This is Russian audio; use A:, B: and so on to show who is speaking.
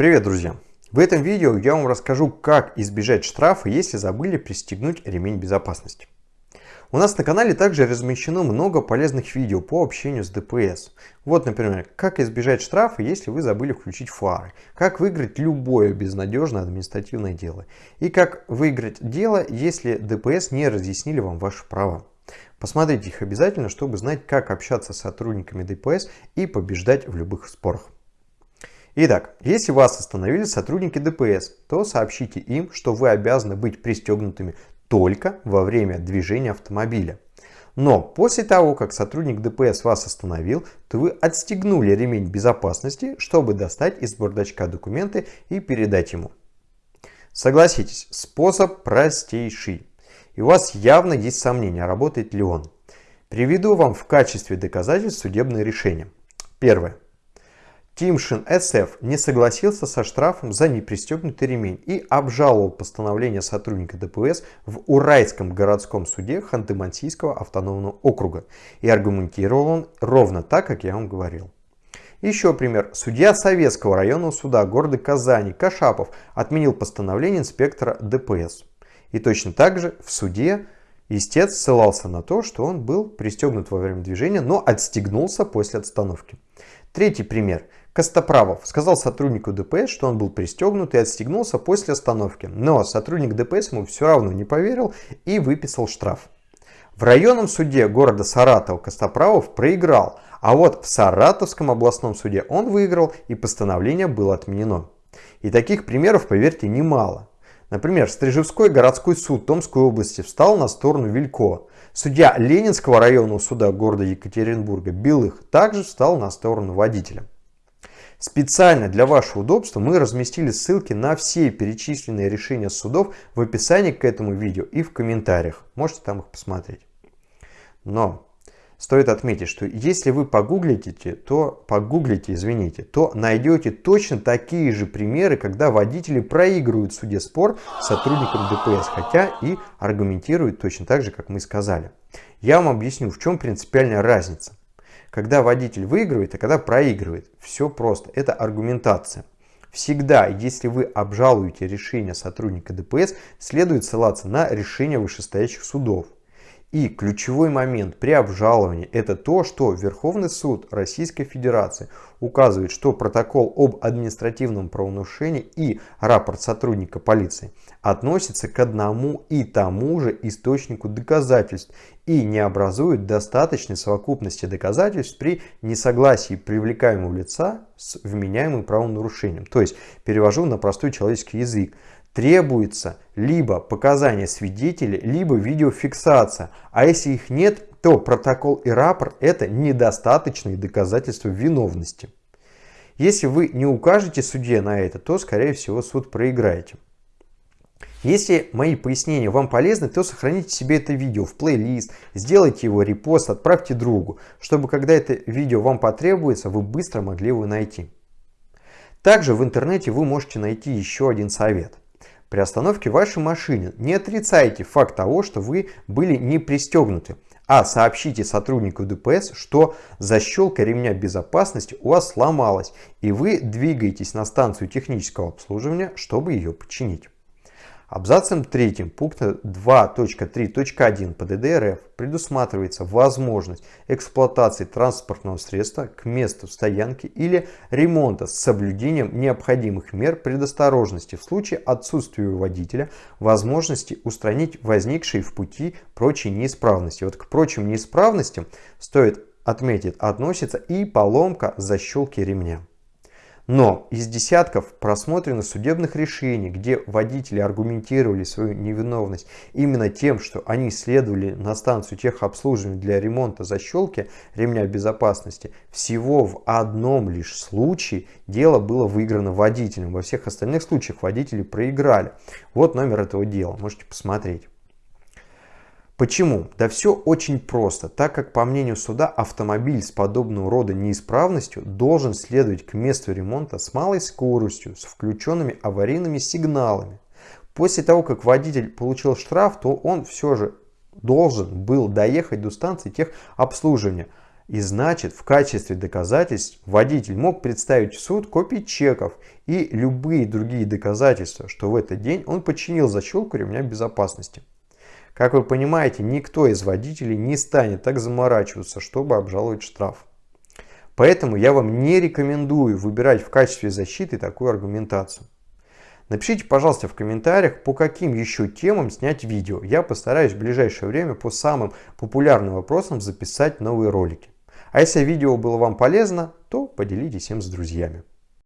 A: Привет, друзья! В этом видео я вам расскажу, как избежать штрафа, если забыли пристегнуть ремень безопасности. У нас на канале также размещено много полезных видео по общению с ДПС. Вот, например, как избежать штрафа, если вы забыли включить фары, как выиграть любое безнадежное административное дело и как выиграть дело, если ДПС не разъяснили вам ваши права. Посмотрите их обязательно, чтобы знать, как общаться с сотрудниками ДПС и побеждать в любых спорах. Итак, если вас остановили сотрудники ДПС, то сообщите им, что вы обязаны быть пристегнутыми только во время движения автомобиля. Но после того, как сотрудник ДПС вас остановил, то вы отстегнули ремень безопасности, чтобы достать из бардачка документы и передать ему. Согласитесь, способ простейший. И у вас явно есть сомнения, работает ли он. Приведу вам в качестве доказательств судебное решение. Первое. Тимшин СФ не согласился со штрафом за непристегнутый ремень и обжаловал постановление сотрудника ДПС в Уральском городском суде Ханты-Мансийского автономного округа. И аргументировал он ровно так, как я вам говорил. Еще пример. Судья Советского районного суда города Казани Кашапов отменил постановление инспектора ДПС. И точно так же в суде истец ссылался на то, что он был пристегнут во время движения, но отстегнулся после отстановки. Третий пример. Костоправов сказал сотруднику ДПС, что он был пристегнут и отстегнулся после остановки. Но сотрудник ДПС ему все равно не поверил и выписал штраф. В районном суде города Саратов Костоправов проиграл, а вот в Саратовском областном суде он выиграл и постановление было отменено. И таких примеров, поверьте, немало. Например, Стрижевской городской суд Томской области встал на сторону Вилько. Судья Ленинского районного суда города Екатеринбурга Белых также встал на сторону водителя. Специально для вашего удобства мы разместили ссылки на все перечисленные решения судов в описании к этому видео и в комментариях. Можете там их посмотреть. Но стоит отметить, что если вы погуглите, то погуглите, извините, то найдете точно такие же примеры, когда водители проигрывают в суде спор с сотрудником ДПС, хотя и аргументируют точно так же, как мы сказали. Я вам объясню, в чем принципиальная разница когда водитель выигрывает, а когда проигрывает. Все просто. Это аргументация. Всегда, если вы обжалуете решение сотрудника ДПС, следует ссылаться на решение вышестоящих судов. И ключевой момент при обжаловании это то, что Верховный суд Российской Федерации указывает, что протокол об административном правонарушении и рапорт сотрудника полиции относятся к одному и тому же источнику доказательств и не образуют достаточной совокупности доказательств при несогласии привлекаемого лица с вменяемым правонарушением. То есть, перевожу на простой человеческий язык, требуется либо показания свидетелей, либо видеофиксация. А если их нет, то протокол и рапорт это недостаточные доказательства виновности. Если вы не укажете судье на это, то скорее всего суд проиграете. Если мои пояснения вам полезны, то сохраните себе это видео в плейлист, сделайте его репост, отправьте другу, чтобы когда это видео вам потребуется, вы быстро могли его найти. Также в интернете вы можете найти еще один совет. При остановке вашей машины не отрицайте факт того, что вы были не пристегнуты, а сообщите сотруднику ДПС, что защелка ремня безопасности у вас сломалась и вы двигаетесь на станцию технического обслуживания, чтобы ее починить. Абзацем 3 пункта 2.3.1 ПДД РФ предусматривается возможность эксплуатации транспортного средства к месту стоянки или ремонта с соблюдением необходимых мер предосторожности в случае отсутствия у водителя возможности устранить возникшие в пути прочие неисправности. Вот к прочим неисправностям стоит отметить относится и поломка защелки ремня. Но из десятков просмотренных судебных решений, где водители аргументировали свою невиновность именно тем, что они следовали на станцию техобслуживания для ремонта защелки ремня безопасности, всего в одном лишь случае дело было выиграно водителем. Во всех остальных случаях водители проиграли. Вот номер этого дела, можете посмотреть. Почему? Да все очень просто, так как по мнению суда автомобиль с подобного рода неисправностью должен следовать к месту ремонта с малой скоростью, с включенными аварийными сигналами. После того, как водитель получил штраф, то он все же должен был доехать до станции техобслуживания И значит, в качестве доказательств водитель мог представить в суд копии чеков и любые другие доказательства, что в этот день он подчинил защелку ремня безопасности. Как вы понимаете, никто из водителей не станет так заморачиваться, чтобы обжаловать штраф. Поэтому я вам не рекомендую выбирать в качестве защиты такую аргументацию. Напишите, пожалуйста, в комментариях, по каким еще темам снять видео. Я постараюсь в ближайшее время по самым популярным вопросам записать новые ролики. А если видео было вам полезно, то поделитесь им с друзьями.